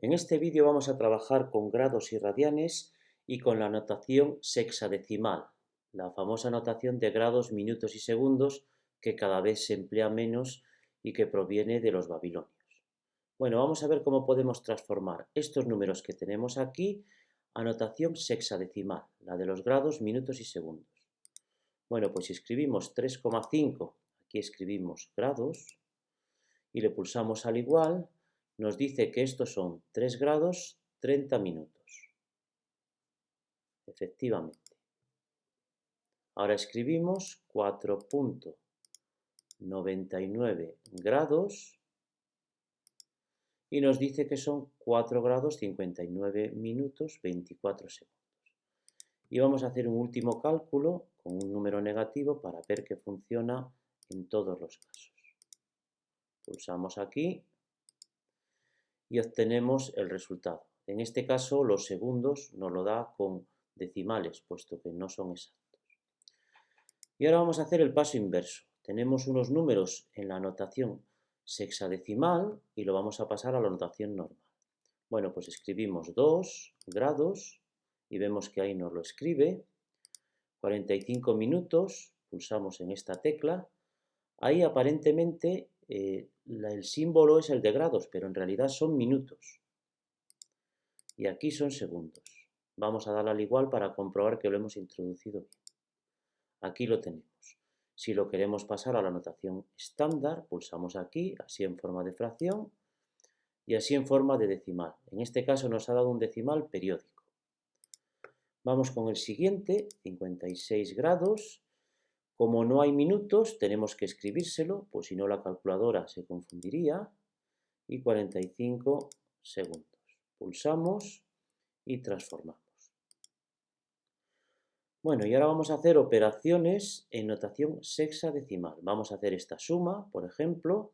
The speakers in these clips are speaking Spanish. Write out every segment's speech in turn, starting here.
En este vídeo vamos a trabajar con grados y radianes y con la notación sexadecimal, la famosa notación de grados, minutos y segundos que cada vez se emplea menos y que proviene de los babilonios. Bueno, vamos a ver cómo podemos transformar estos números que tenemos aquí a notación sexadecimal, la de los grados, minutos y segundos. Bueno, pues si escribimos 3,5, aquí escribimos grados, y le pulsamos al igual, nos dice que estos son 3 grados 30 minutos. Efectivamente. Ahora escribimos 4.99 grados y nos dice que son 4 grados 59 minutos 24 segundos. Y vamos a hacer un último cálculo con un número negativo para ver que funciona en todos los casos. Pulsamos aquí y obtenemos el resultado. En este caso los segundos nos lo da con decimales, puesto que no son exactos. Y ahora vamos a hacer el paso inverso. Tenemos unos números en la notación sexadecimal y lo vamos a pasar a la notación normal. Bueno, pues escribimos 2 grados y vemos que ahí nos lo escribe. 45 minutos, pulsamos en esta tecla. Ahí aparentemente eh, el símbolo es el de grados, pero en realidad son minutos. Y aquí son segundos. Vamos a darle al igual para comprobar que lo hemos introducido bien. Aquí lo tenemos. Si lo queremos pasar a la notación estándar, pulsamos aquí, así en forma de fracción, y así en forma de decimal. En este caso nos ha dado un decimal periódico. Vamos con el siguiente, 56 grados, como no hay minutos, tenemos que escribírselo, pues si no la calculadora se confundiría. Y 45 segundos. Pulsamos y transformamos. Bueno, y ahora vamos a hacer operaciones en notación sexadecimal. Vamos a hacer esta suma, por ejemplo,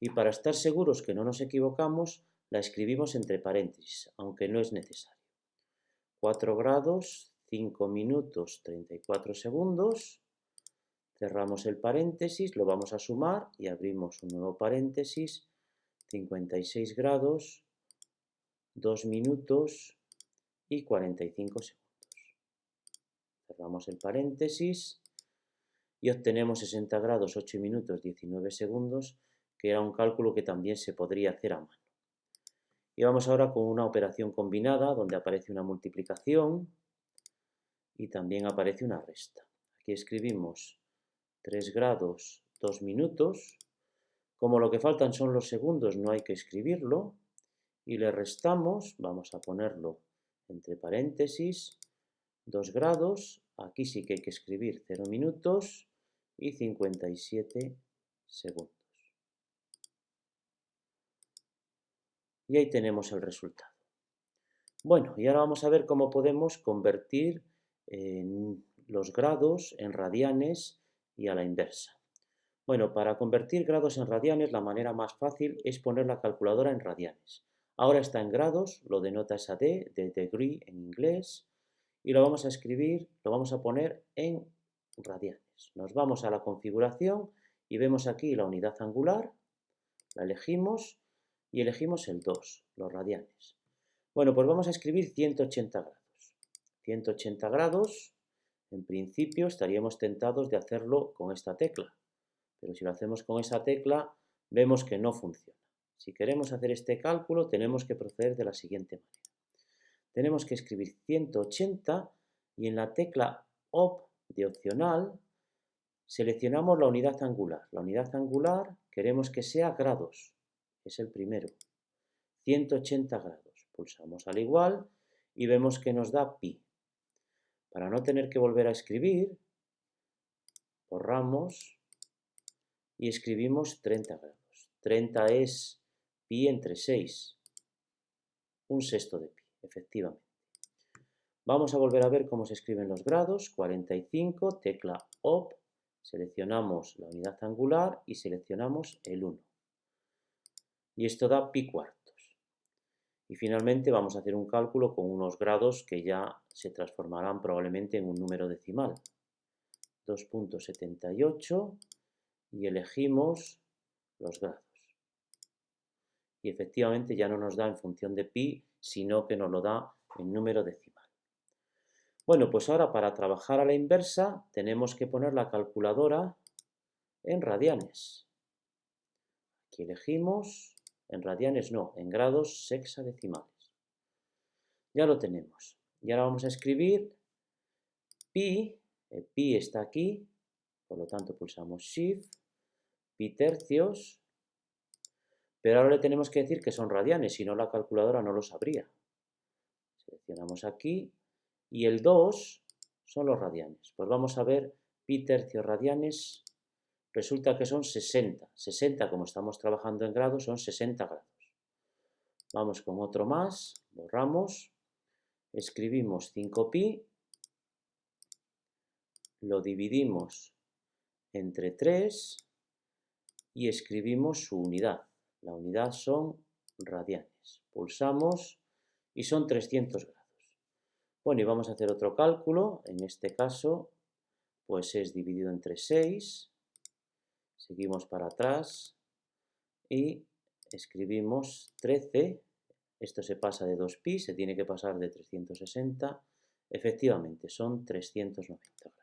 y para estar seguros que no nos equivocamos, la escribimos entre paréntesis, aunque no es necesario. 4 grados, 5 minutos, 34 segundos, Cerramos el paréntesis, lo vamos a sumar y abrimos un nuevo paréntesis, 56 grados, 2 minutos y 45 segundos. Cerramos el paréntesis y obtenemos 60 grados, 8 minutos, 19 segundos, que era un cálculo que también se podría hacer a mano. Y vamos ahora con una operación combinada donde aparece una multiplicación y también aparece una resta. Aquí escribimos 3 grados 2 minutos. Como lo que faltan son los segundos, no hay que escribirlo. Y le restamos, vamos a ponerlo entre paréntesis, 2 grados. Aquí sí que hay que escribir 0 minutos y 57 segundos. Y ahí tenemos el resultado. Bueno, y ahora vamos a ver cómo podemos convertir los grados en radianes y a la inversa. Bueno, para convertir grados en radianes la manera más fácil es poner la calculadora en radianes. Ahora está en grados, lo denota esa D, de degree en inglés, y lo vamos a escribir, lo vamos a poner en radianes. Nos vamos a la configuración y vemos aquí la unidad angular, la elegimos y elegimos el 2, los radianes. Bueno, pues vamos a escribir 180 grados. 180 grados en principio estaríamos tentados de hacerlo con esta tecla, pero si lo hacemos con esa tecla vemos que no funciona. Si queremos hacer este cálculo tenemos que proceder de la siguiente manera. Tenemos que escribir 180 y en la tecla OP de opcional seleccionamos la unidad angular. La unidad angular queremos que sea grados, es el primero. 180 grados. Pulsamos al igual y vemos que nos da pi. Para no tener que volver a escribir, borramos y escribimos 30 grados. 30 es pi entre 6, un sexto de pi, efectivamente. Vamos a volver a ver cómo se escriben los grados. 45, tecla OP, seleccionamos la unidad angular y seleccionamos el 1. Y esto da pi cuarto. Y finalmente vamos a hacer un cálculo con unos grados que ya se transformarán probablemente en un número decimal. 2.78 y elegimos los grados. y efectivamente ya no nos da en función de pi, sino que nos lo da en número decimal. Bueno, pues ahora para trabajar a la inversa tenemos que poner la calculadora en radianes. Aquí elegimos, en radianes no, en grados sexadecimales. Ya lo tenemos. Y ahora vamos a escribir pi, el pi está aquí, por lo tanto pulsamos shift, pi tercios, pero ahora le tenemos que decir que son radianes, si no la calculadora no lo sabría. Seleccionamos aquí y el 2 son los radianes. Pues vamos a ver pi tercios radianes, resulta que son 60. 60, como estamos trabajando en grados, son 60 grados. Vamos con otro más, borramos, escribimos 5pi, lo dividimos entre 3 y escribimos su unidad. La unidad son radianes. Pulsamos y son 300 grados. Bueno, y vamos a hacer otro cálculo. En este caso, pues es dividido entre 6. Seguimos para atrás y escribimos 13. Esto se pasa de 2pi, se tiene que pasar de 360. Efectivamente, son 390 grados.